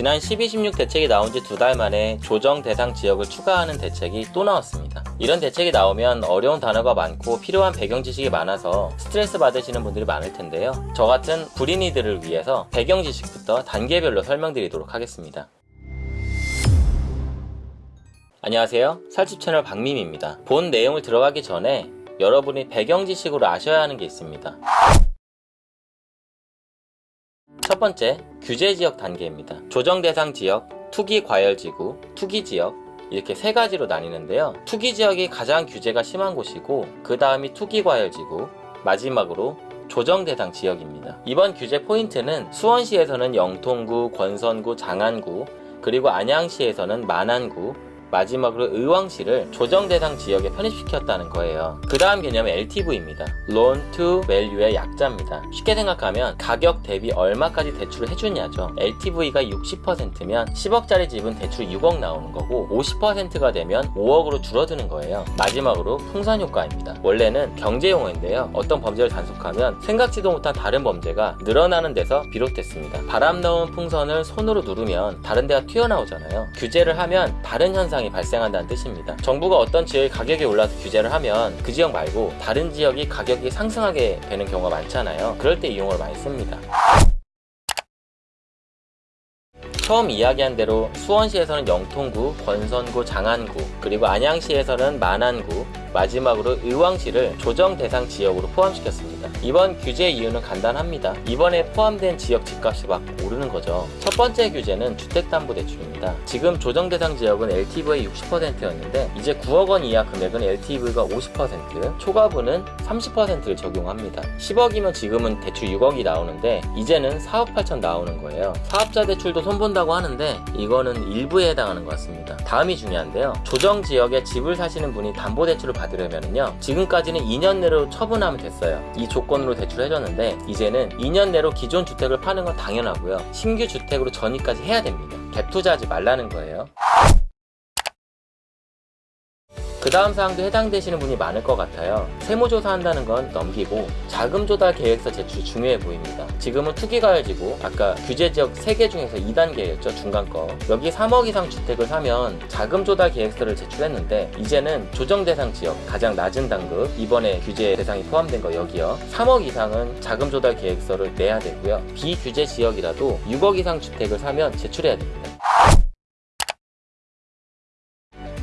지난 12.16 대책이 나온 지 두 달 만에 조정 대상 지역을 추가하는 대책이 또 나왔습니다. 이런 대책이 나오면 어려운 단어가 많고 필요한 배경 지식이 많아서 스트레스 받으시는 분들이 많을 텐데요. 저 같은 불인이들을 위해서 배경 지식부터 단계별로 설명드리도록 하겠습니다. 안녕하세요. 살집 채널 박민입니다. 본 내용을 들어가기 전에 여러분이 배경 지식으로 아셔야 하는 게 있습니다. 첫 번째, 규제 지역 단계입니다. 조정 대상 지역, 투기 과열 지구, 투기 지역 이렇게 세 가지로 나뉘는데요. 투기 지역이 가장 규제가 심한 곳이고 그 다음이 투기 과열 지구, 마지막으로 조정 대상 지역입니다. 이번 규제 포인트는 수원시에서는 영통구, 권선구, 장안구, 그리고 안양시에서는 만안구, 마지막으로 의왕시를 조정 대상 지역에 편입시켰다는 거예요. 그 다음 개념은 LTV입니다. Loan to Value의 약자입니다. 쉽게 생각하면 가격 대비 얼마까지 대출을 해주냐죠. LTV가 60%면 10억짜리 집은 대출 6억 나오는 거고 50%가 되면 5억으로 줄어드는 거예요. 마지막으로 풍선 효과입니다. 원래는 경제 용어인데요. 어떤 범죄를 단속하면 생각지도 못한 다른 범죄가 늘어나는 데서 비롯됐습니다. 바람 넣은 풍선을 손으로 누르면 다른 데가 튀어나오잖아요. 규제를 하면 다른 현상 현상이 발생한다는 뜻입니다. 정부가 어떤 지역의 가격이 올라서 규제를 하면 그 지역 말고 다른 지역이 가격이 상승하게 되는 경우가 많잖아요. 그럴 때 이 용어를 많이 씁니다. 처음 이야기한 대로 수원시에서는 영통구, 권선구, 장안구, 그리고 안양시에서는 만안구, 마지막으로 의왕시를 조정 대상 지역으로 포함시켰습니다. 이번 규제 이유는 간단합니다. 이번에 포함된 지역 집값이 막 오르는 거죠. 첫 번째 규제는 주택담보대출입니다. 지금 조정 대상 지역은 LTV의 60%였는데 이제 9억 원 이하 금액은 LTV가 50%, 초과분은 30%를 적용합니다. 10억이면 지금은 대출 6억이 나오는데 이제는 4억 8천 나오는 거예요. 사업자 대출도 손본다고 하는데 이거는 일부에 해당하는 것 같습니다. 다음이 중요한데요. 조정 지역에 집을 사시는 분이 담보대출을 받으려면요 지금까지는 2년 내로 처분하면 됐어요 이 조건 으로 대출해줬는데 이제는 2년 내로 기존 주택을 파는 건 당연하고요. 신규 주택으로 전입까지 해야 됩니다. 갭 투자하지 말라는 거예요 그 다음 사항도 해당되시는 분이 많을 것 같아요. 세무조사 한다는 건 넘기고 자금 조달 계획서 제출이 중요해 보입니다. 지금은 투기가열지고 아까 규제지역 3개 중에서 2단계였죠 중간 거 여기 3억 이상 주택을 사면 자금 조달 계획서를 제출했는데 이제는 조정 대상 지역 가장 낮은 단급 이번에 규제 대상이 포함된 거 여기요 3억 이상은 자금 조달 계획서를 내야 되고요 비규제 지역이라도 6억 이상 주택을 사면 제출해야 됩니다.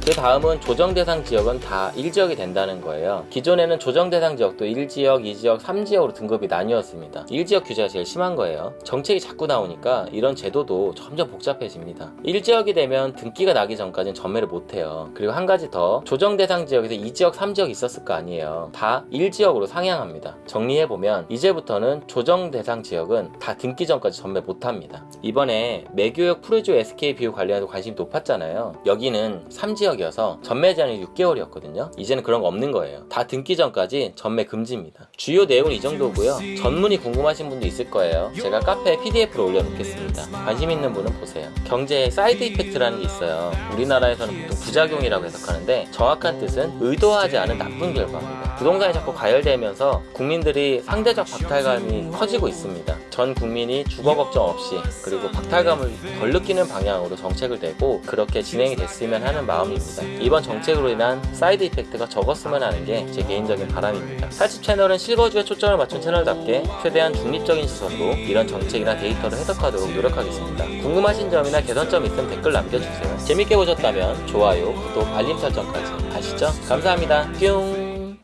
그 다음은 조정 대상 지역은 다 1지역이 된다는 거예요. 기존에는 조정 대상 지역도 1지역, 2지역, 3지역으로 등급이 나뉘었습니다. 1지역 규제가 제일 심한 거예요. 정책이 자꾸 나오니까 이런 제도도 점점 복잡해집니다. 1지역이 되면 등기가 나기 전까지는 전매를 못해요. 그리고 한 가지 더 조정 대상 지역에서 2지역, 3지역 있었을 거 아니에요. 다 1지역으로 상향합니다. 정리해보면 이제부터는 조정 대상 지역은 다 등기 전까지 전매 못합니다. 이번에 매교역 프로조 SK 비율 관련해서 관심이 높았잖아요. 여기는 3지역 지역이어서 전매 제한이 6개월이었거든요. 이제는 그런 거 없는 거예요. 다 등기 전까지 전매 금지입니다. 주요 내용은 이 정도고요. 전문이 궁금하신 분도 있을 거예요. 제가 카페에 pdf로 올려놓겠습니다. 관심 있는 분은 보세요. 경제에 side effect라는 게 있어요. 우리나라에서는 보통 부작용이라고 해석하는데 정확한 뜻은 의도하지 않은 나쁜 결과입니다. 부동산이 자꾸 가열되면서 국민들이 상대적 박탈감이 커지고 있습니다. 전 국민이 주거 걱정 없이 그리고 박탈감을 덜 느끼는 방향으로 정책을 내고 그렇게 진행이 됐으면 하는 마음입니다 있습니다. 이번 정책으로 인한 side effect가 적었으면 하는 게 제 개인적인 바람입니다. 살집 채널은 실거주에 초점을 맞춘 채널답게 최대한 중립적인 시선으로 이런 정책이나 데이터를 해석하도록 노력하겠습니다. 궁금하신 점이나 개선점 있으면 댓글 남겨주세요. 재밌게 보셨다면 좋아요, 구독, 알림 설정까지 아시죠? 감사합니다. 뿅!